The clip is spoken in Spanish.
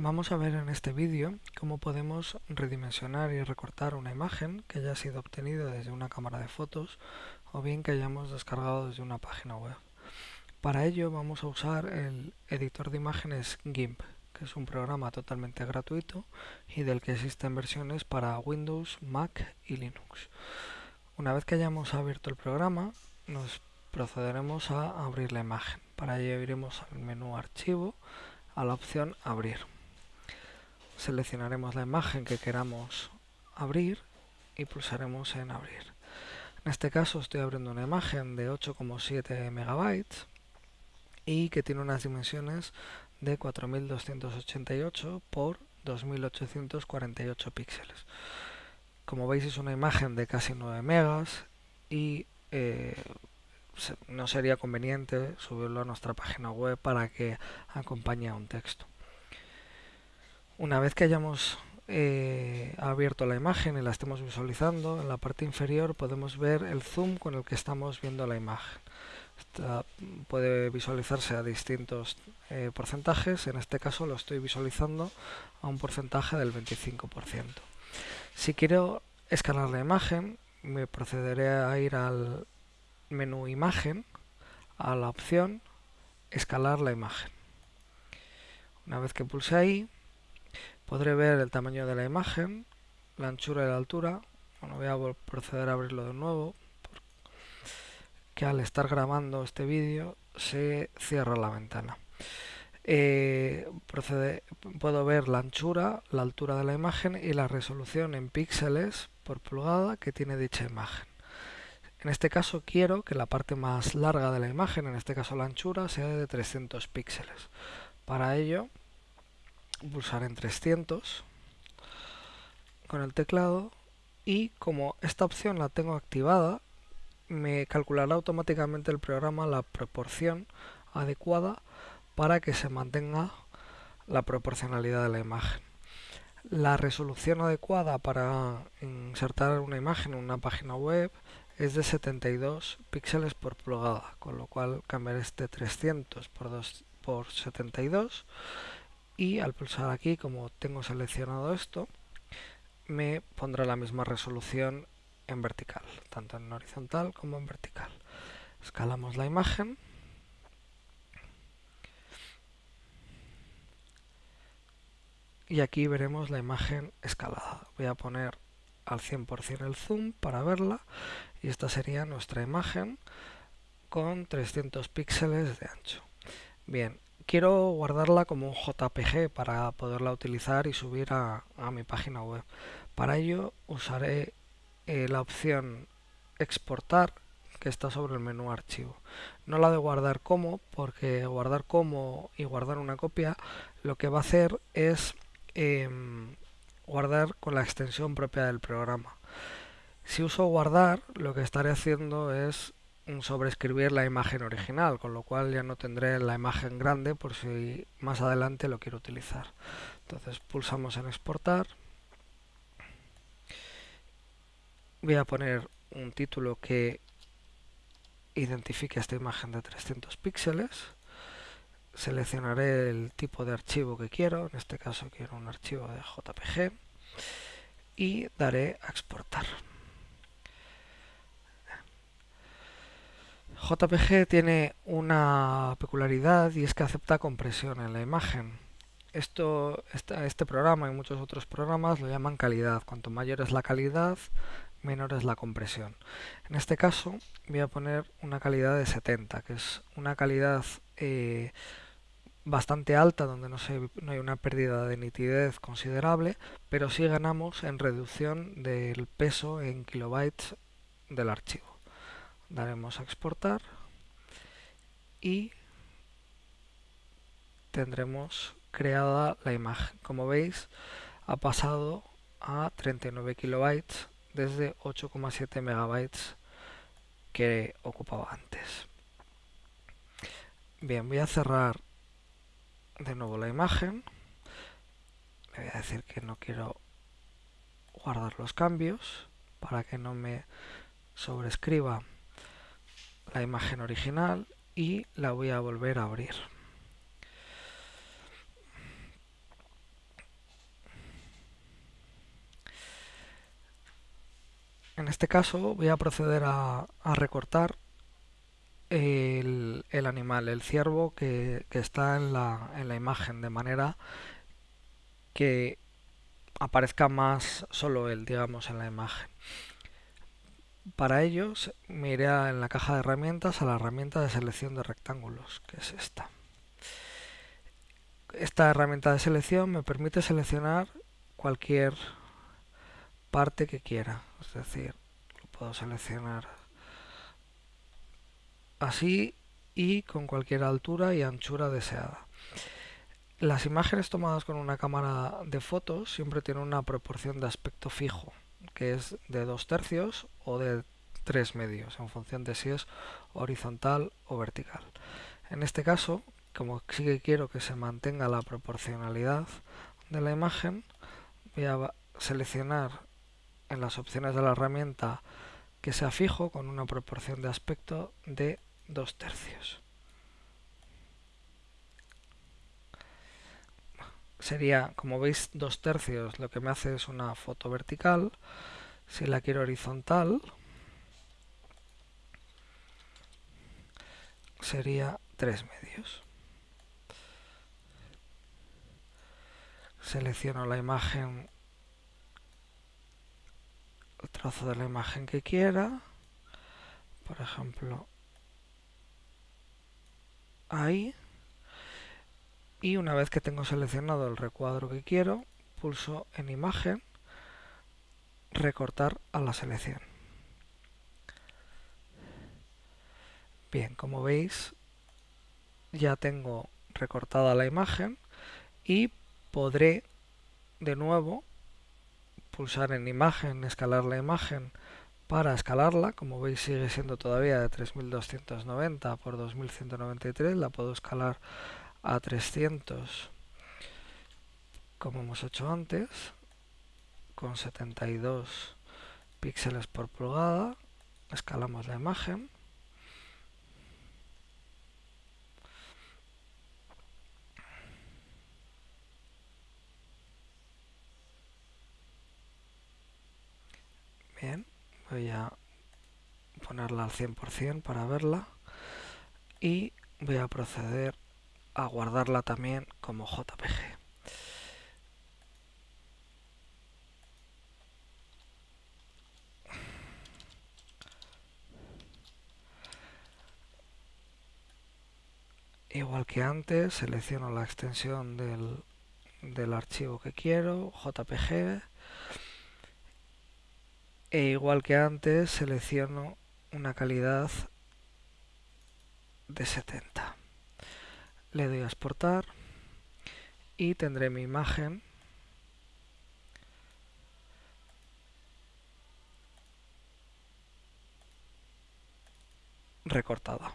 Vamos a ver en este vídeo cómo podemos redimensionar y recortar una imagen que haya sido obtenida desde una cámara de fotos o bien que hayamos descargado desde una página web. Para ello vamos a usar el editor de imágenes GIMP, que es un programa totalmente gratuito y del que existen versiones para Windows, Mac y Linux. Una vez que hayamos abierto el programa, nos procederemos a abrir la imagen. Para ello iremos al menú Archivo, a la opción Abrir seleccionaremos la imagen que queramos abrir y pulsaremos en abrir. En este caso estoy abriendo una imagen de 8,7 megabytes y que tiene unas dimensiones de 4288 por 2848 píxeles. Como veis es una imagen de casi 9 megas y eh, no sería conveniente subirlo a nuestra página web para que acompañe a un texto. Una vez que hayamos eh, abierto la imagen y la estemos visualizando, en la parte inferior podemos ver el zoom con el que estamos viendo la imagen. puede visualizarse a distintos eh, porcentajes, en este caso lo estoy visualizando a un porcentaje del 25%. Si quiero escalar la imagen, me procederé a ir al menú imagen, a la opción escalar la imagen. Una vez que pulse ahí, Podré ver el tamaño de la imagen, la anchura y la altura. Bueno, voy a proceder a abrirlo de nuevo, que al estar grabando este vídeo se cierra la ventana. Eh, puedo ver la anchura, la altura de la imagen y la resolución en píxeles por pulgada que tiene dicha imagen. En este caso quiero que la parte más larga de la imagen, en este caso la anchura, sea de 300 píxeles. Para ello pulsar en 300 con el teclado y como esta opción la tengo activada me calculará automáticamente el programa la proporción adecuada para que se mantenga la proporcionalidad de la imagen. La resolución adecuada para insertar una imagen en una página web es de 72 píxeles por pulgada, con lo cual cambiaré este 300 por, 2, por 72 y al pulsar aquí como tengo seleccionado esto me pondrá la misma resolución en vertical, tanto en horizontal como en vertical. Escalamos la imagen y aquí veremos la imagen escalada. Voy a poner al 100% el zoom para verla y esta sería nuestra imagen con 300 píxeles de ancho. Bien, quiero guardarla como un JPG para poderla utilizar y subir a, mi página web. Para ello usaré eh, la opción exportar que está sobre el menú archivo. No la de guardar como, porque guardar como y guardar una copia lo que va a hacer es em, guardar con la extensión propia del programa. Si uso guardar, lo que estaré haciendo es sobreescribir la imagen original, con lo cual ya no tendré la imagen grande por si más adelante lo quiero utilizar. Entonces pulsamos en exportar. Voy a poner un título que identifique esta imagen de 300 píxeles. Seleccionaré el tipo de archivo que quiero, en este caso quiero un archivo de JPG y daré a exportar. JPG tiene una peculiaridad y es que acepta compresión en la imagen. Esto, este programa y muchos otros programas lo llaman calidad. Cuanto mayor es la calidad, menor es la compresión. En este caso voy a poner una calidad de 70, que es una calidad eh, bastante alta, donde no, no hay una pérdida de nitidez considerable, pero sí ganamos en reducción del peso en kilobytes del archivo daremos a exportar y tendremos creada la imagen. Como veis, ha pasado a 39 kilobytes desde 8,7 megabytes que ocupaba antes. Bien, voy a cerrar de nuevo la imagen. Le voy a decir que no quiero guardar los cambios para que no me sobrescriba la imagen original y la voy a volver a abrir. En este caso voy a proceder a, recortar el, animal, el ciervo que, está en la, en la, imagen, de manera que aparezca más solo él, digamos, en la imagen. Para ello me iré en la caja de herramientas a la herramienta de selección de rectángulos, que es esta. Esta herramienta de selección me permite seleccionar cualquier parte que quiera, es decir, lo puedo seleccionar así y con cualquier altura y anchura deseada. Las imágenes tomadas con una cámara de fotos siempre tienen una proporción de aspecto fijo, que es de dos tercios o de tres medios, en función de si es horizontal o vertical. En este caso, como sí que quiero que se mantenga la proporcionalidad de la imagen, voy a seleccionar en las opciones de la herramienta que sea fijo con una proporción de aspecto de dos tercios. Sería, como veis, dos tercios, lo que me hace es una foto vertical. Si la quiero horizontal, sería tres medios. Selecciono la imagen, el trozo de la imagen que quiera, por ejemplo, ahí y una vez que tengo seleccionado el recuadro que quiero, pulso en imagen, recortar a la selección. Bien, como veis, ya tengo recortada la imagen y podré de nuevo pulsar en imagen, escalar la imagen para escalarla, como veis sigue siendo todavía de 3290 por 2193, la puedo escalar a 300 como hemos hecho antes con 72 píxeles por pulgada escalamos la imagen. Bien voy a ponerla al 100% para verla y voy a proceder a guardarla también como JPG. Igual que antes, selecciono la extensión del, del archivo que quiero, JPG, e igual que antes, selecciono una calidad de 70 le doy a exportar y tendré mi imagen recortada.